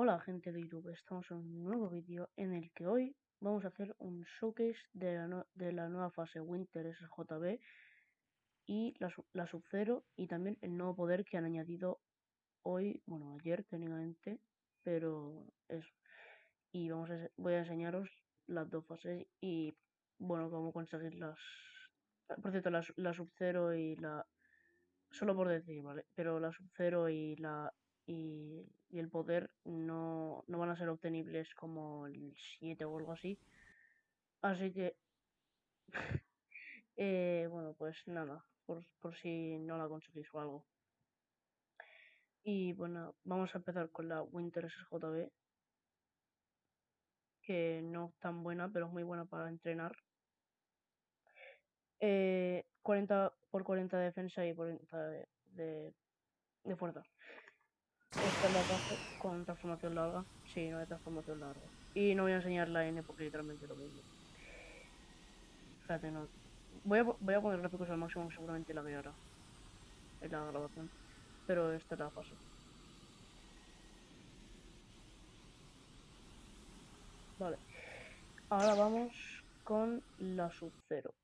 Hola gente de YouTube, estamos en un nuevo vídeo en el que hoy vamos a hacer un showcase de la, de la nueva fase Winter SJB y la, la Sub-Zero y también el nuevo poder que han añadido hoy, bueno ayer técnicamente, pero eso. Y vamos a, voy a enseñaros las dos fases y bueno, cómo conseguirlas. Por cierto, la, la Sub-Zero y la... Solo por decir, ¿vale? Pero la Sub-Zero y la y, y el poder no, no van a ser obtenibles como el 7 o algo así. Así que, eh, bueno, pues nada, por, por si no la conseguís o algo. Y bueno, vamos a empezar con la Winter SJB, que no es tan buena, pero es muy buena para entrenar. Eh, 40 por 40 de defensa y 40 de, de, de fuerza. Esta es la con transformación larga. Sí, no hay transformación larga. Y no voy a enseñar la N porque literalmente lo mismo. Espérate, no. Voy a, voy a poner gráficos al máximo, seguramente la guiará en la grabación. Pero esta es la fase. Vale. Ahora vamos con la Sub-Zero.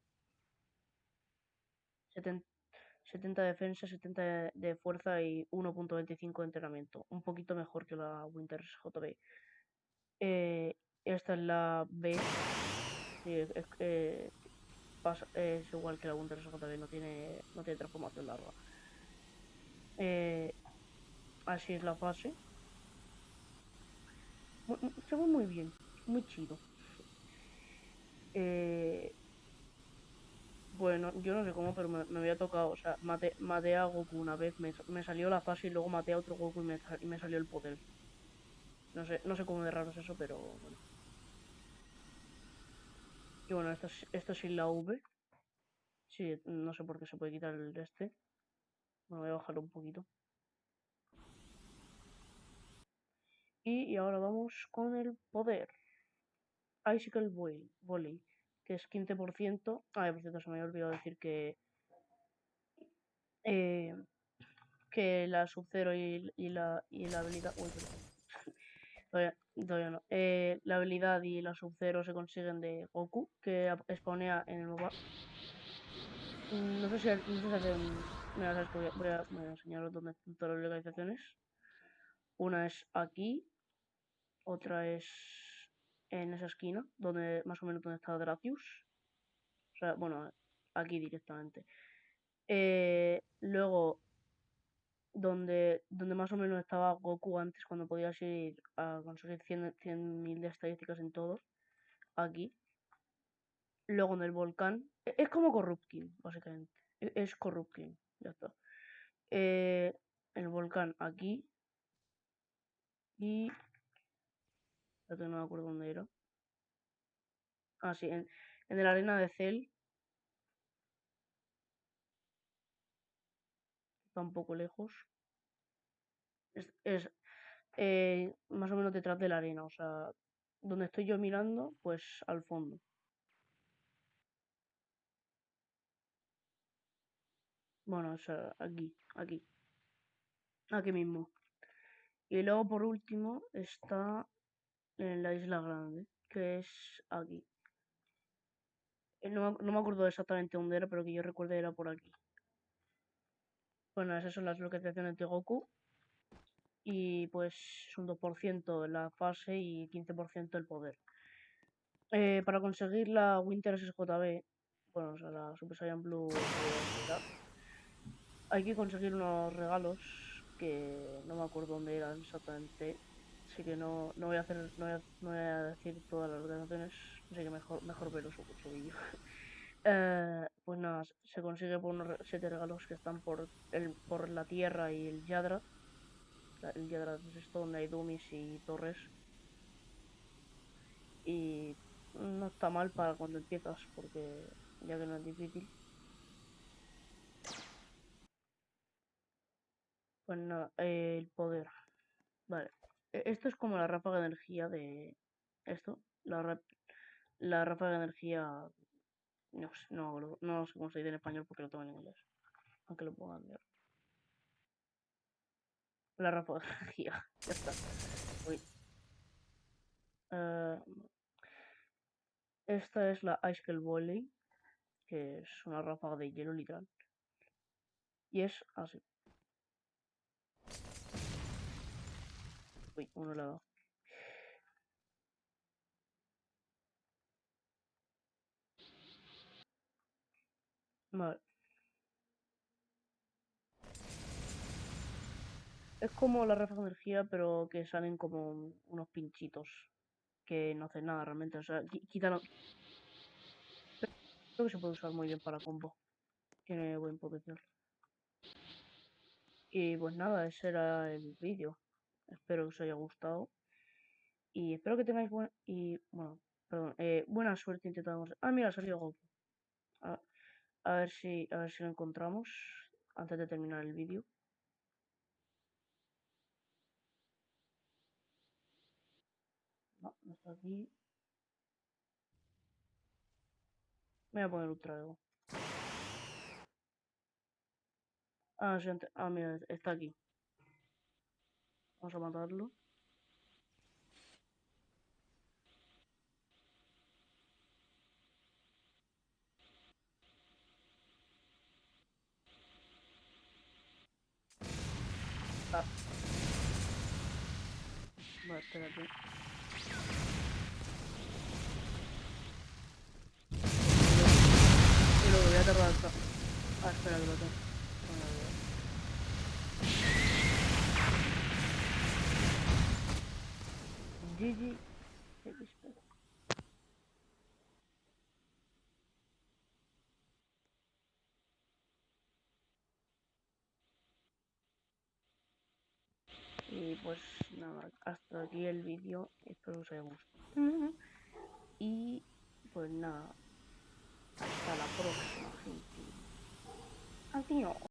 70, 70 de defensa, 70 de, fuerza y 1.25 de entrenamiento. Un poquito mejor que la Winter JB. Eh, esta es la B. Eh, es igual que la Winter JB, no tiene, no tiene transformación larga. Eh, así es la fase. Se ve muy bien, muy chido. Eh, bueno, yo no sé cómo, pero me, me había tocado, o sea, maté, maté a Goku una vez, me, me salió la fase y luego maté a otro Goku y me, y me salió el poder. No sé, no sé cómo de raro es eso, pero bueno. Y bueno, esto es, esto es sin la V. Sí, no sé por qué se puede quitar el este. Bueno, voy a bajarlo un poquito. Y, y ahora vamos con el poder. Icicle Volley que es 15%. Ah, por cierto, se me había olvidado decir que eh, que la Sub-Zero y, y la, y la habilidad. Uy, perdón. Todavía, todavía no. Eh, la habilidad y la Sub-Zero se consiguen de Goku, que spawnea en el mapa. Mm, No sé si, no sé si que voy a, voy a, voy a enseñaros dónde están todas las localizaciones. Una es aquí, otra es en esa esquina, donde más o menos donde está Dracius. O sea, bueno, aquí directamente. Eh, luego donde, donde más o menos estaba Goku antes, cuando podías ir a conseguir 100 100.000 de estadísticas en todos, aquí. Luego en el volcán, e- es como Corruption, básicamente. E- Es Corruption, ya está. Eh, el volcán aquí. Y. espérate, no me acuerdo dónde era. Ah, sí, en, en la arena de Cell. Está un poco lejos. Es, es, eh, más o menos detrás de la arena, o sea, donde estoy yo mirando, pues al fondo. Bueno, o sea, aquí, aquí, aquí mismo. Y luego por último está en la Isla Grande, que es aquí. Eh, No, no me acuerdo exactamente dónde era, pero que yo recuerdo era por aquí. Bueno, esas son las localizaciones de Goku. Y pues es un 2% la fase y 15% el poder. Eh, para conseguir la Winter SJB, bueno, o sea, la Super Saiyan Blue Vegeta, hay que conseguir unos regalos que no me acuerdo dónde eran exactamente. Así que no, no voy a hacer, no voy a, no voy a decir todas las organizaciones, así que mejor, mejor verlo su, vídeo. Eh, pues nada, se consigue por unos siete regalos que están por el, por la tierra y el Yadra. El Yadra es esto donde hay dummies y torres. Y no está mal para cuando empiezas, porque ya que no es difícil. Pues nada, el poder. Vale. E-, esto es como la ráfaga de energía de... Esto. La, la ráfaga de energía... No, no, no sé cómo se dice en español porque lo tengo en inglés. Aunque lo ponga en. La ráfaga de energía. ya está. Uy. Eh, esta es la Ice Kill Volley. Que es una ráfaga de hielo literal. Y es así. Uy, uno ha dado. Vale. Es como la ráfaga de energía, pero que salen como unos pinchitos que no hacen nada realmente. O sea, quítalo. Creo que se puede usar muy bien para combo. Tiene buen potencial. Y pues nada, ese era el vídeo. Espero que os haya gustado. Y espero que tengáis buen... Y bueno, perdón, eh, buena suerte intentando... Ah, mira, ha salido Goku. A, a, ver si, a ver si lo encontramos antes de terminar el vídeo. No, no está aquí. Me voy a poner Ultra Ego. Ah, sí, ah, mira, está aquí. Vamos a matarlo. Ah. Vale, espérate. Y luego voy a tardar. Ah, espera que lo tengo. GG. Y pues nada, hasta aquí el vídeo. Espero que os haya gustado. Y pues nada, hasta la próxima, gente. Adiós.